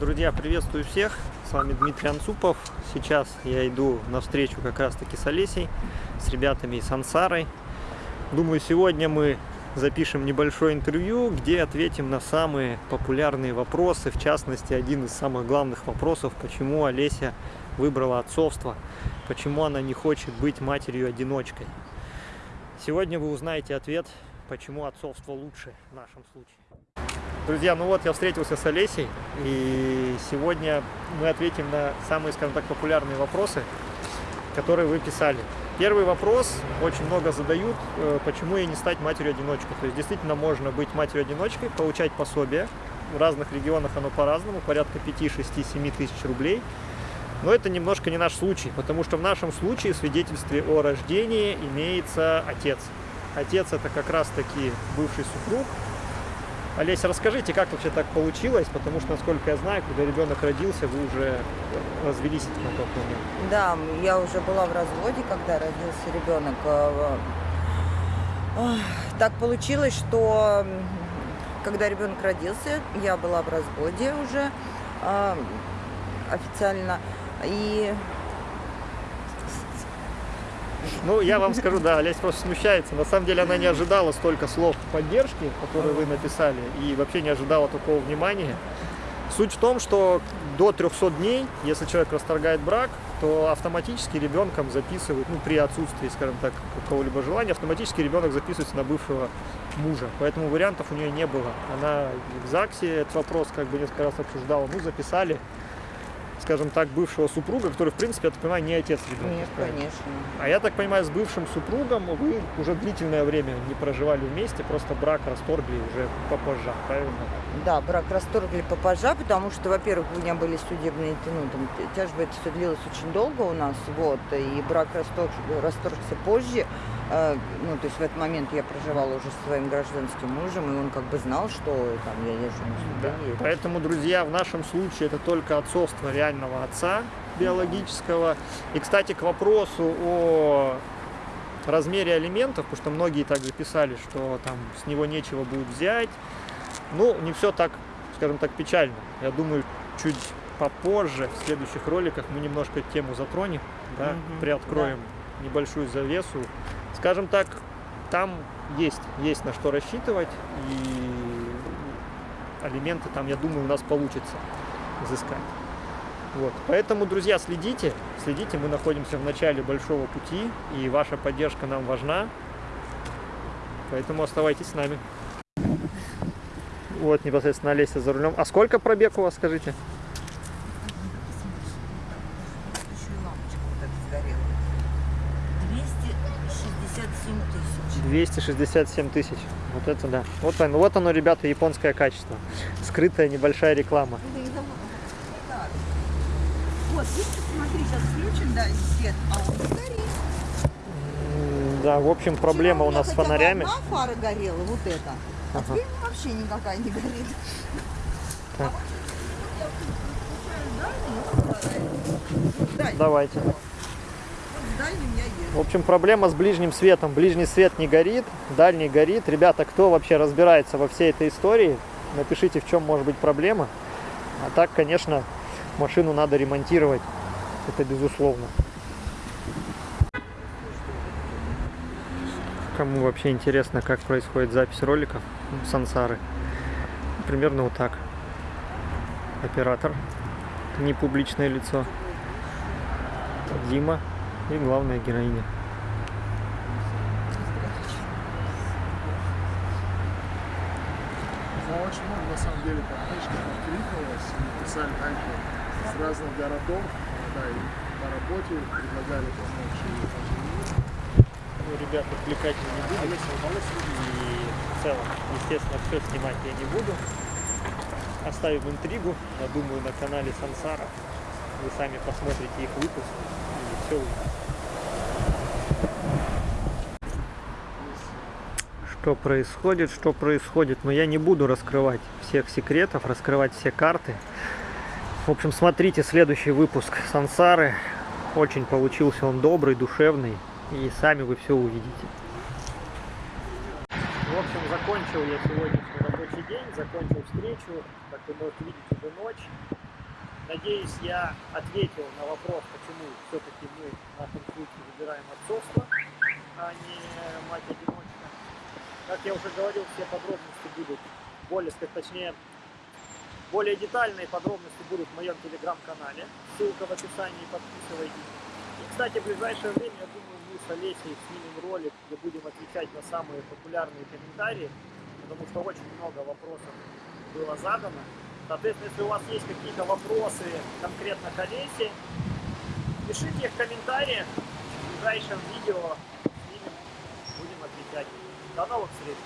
Друзья, приветствую всех! С вами Дмитрий Анцупов. Сейчас я иду на встречу как раз таки с Олесей, с ребятами из Ансарой. Думаю, сегодня мы запишем небольшое интервью, где ответим на самые популярные вопросы. В частности, один из самых главных вопросов, почему Олеся выбрала отцовство, почему она не хочет быть матерью-одиночкой. Сегодня вы узнаете ответ, почему отцовство лучше в нашем случае. Друзья, ну вот я встретился с Олесей, и сегодня мы ответим на самые, скажем так, популярные вопросы, которые вы писали. Первый вопрос, очень много задают, э, почему ей не стать матерью-одиночкой. То есть действительно можно быть матерью-одиночкой, получать пособие. В разных регионах оно по-разному, порядка 5, 6, 7 тысяч рублей. Но это немножко не наш случай, потому что в нашем случае в свидетельстве о рождении имеется отец. Отец это как раз таки бывший супруг, Олеся, расскажите, как вообще так получилось, потому что, насколько я знаю, когда ребенок родился, вы уже развелись на тот момент. Да, я уже была в разводе, когда родился ребенок. Э, так получилось, что когда ребенок родился, я была в разводе уже э, официально. И ну, я вам скажу, да, Олесь просто смущается. На самом деле она не ожидала столько слов поддержки, которые вы написали, и вообще не ожидала такого внимания. Суть в том, что до 300 дней, если человек расторгает брак, то автоматически ребенком записывают, ну, при отсутствии, скажем так, какого-либо желания, автоматически ребенок записывается на бывшего мужа. Поэтому вариантов у нее не было. Она в ЗАГСе этот вопрос как бы несколько раз обсуждала, ну, записали, скажем так, бывшего супруга, который, в принципе, я так понимаю, не отец ребенка. Нет, конечно. А я так понимаю, с бывшим супругом вы уже длительное время не проживали вместе, просто брак расторгли уже попозже, правильно? Да, брак расторгли попозже, потому что, во-первых, у меня были судебные, ну, там, тяжбы, это все длилось очень долго у нас, вот, и брак расторг, расторгся позже, ну, то есть в этот момент я проживала уже со своим гражданским мужем, и он как бы знал, что там я езжу на Да. Поэтому, друзья, в нашем случае это только отцовство реального отца биологического. И, кстати, к вопросу о размере алиментов, потому что многие также писали, что там с него нечего будет взять, ну, не все так, скажем так, печально. Я думаю, чуть попозже, в следующих роликах, мы немножко тему затронем, да, угу, приоткроем да. небольшую завесу. Скажем так, там есть, есть на что рассчитывать, и алименты там, я думаю, у нас получится изыскать. Вот. Поэтому, друзья, следите, следите, мы находимся в начале большого пути, и ваша поддержка нам важна. Поэтому оставайтесь с нами. Вот непосредственно Олеся за рулем. А сколько пробег у вас, скажите? 267 тысяч. Вот это да. Вот, он, вот оно, ребята, японское качество. Скрытая небольшая реклама. Вот, видите, смотри, сейчас включим, да, свет, а он горит. Да, в общем, проблема у, у нас с фонарями. Одна фара горела, вот это. А ага. теперь вообще никакая не горит. Так. Давайте. В общем, проблема с ближним светом. Ближний свет не горит, дальний горит. Ребята, кто вообще разбирается во всей этой истории, напишите, в чем может быть проблема. А так, конечно, машину надо ремонтировать. Это безусловно. Кому вообще интересно, как происходит запись роликов сансары, примерно вот так. Оператор, не публичное лицо, Дима и главная героиня. Ну, очень много, на самом деле, подписчиков откликнулось, писали танки с разных городов, да, и по работе предлагали помочь ну, ребят отвлекать не буду. И в целом, естественно, все снимать я не буду. Оставим интригу, я думаю, на канале Сансара. Вы сами посмотрите их выпуск. Что происходит, что происходит. Но я не буду раскрывать всех секретов, раскрывать все карты. В общем, смотрите следующий выпуск Сансары. Очень получился он добрый, душевный и сами вы все увидите. В общем, закончил я сегодняшний рабочий день, закончил встречу, как вы можете видеть, уже ночь. Надеюсь, я ответил на вопрос, почему все-таки мы в нашем случае выбираем отцовство, а не мать-одиночка. Как я уже говорил, все подробности будут более, сказать, точнее, более детальные подробности будут в моем телеграм-канале. Ссылка в описании, подписывайтесь. И, кстати, в ближайшее время, я думаю, мы с Олесей снимем ролик, где будем отвечать на самые популярные комментарии, потому что очень много вопросов было задано. Соответственно, если у вас есть какие-то вопросы конкретно к Олесе, пишите их в комментариях. В ближайшем видео снимем, будем отвечать. До новых встреч.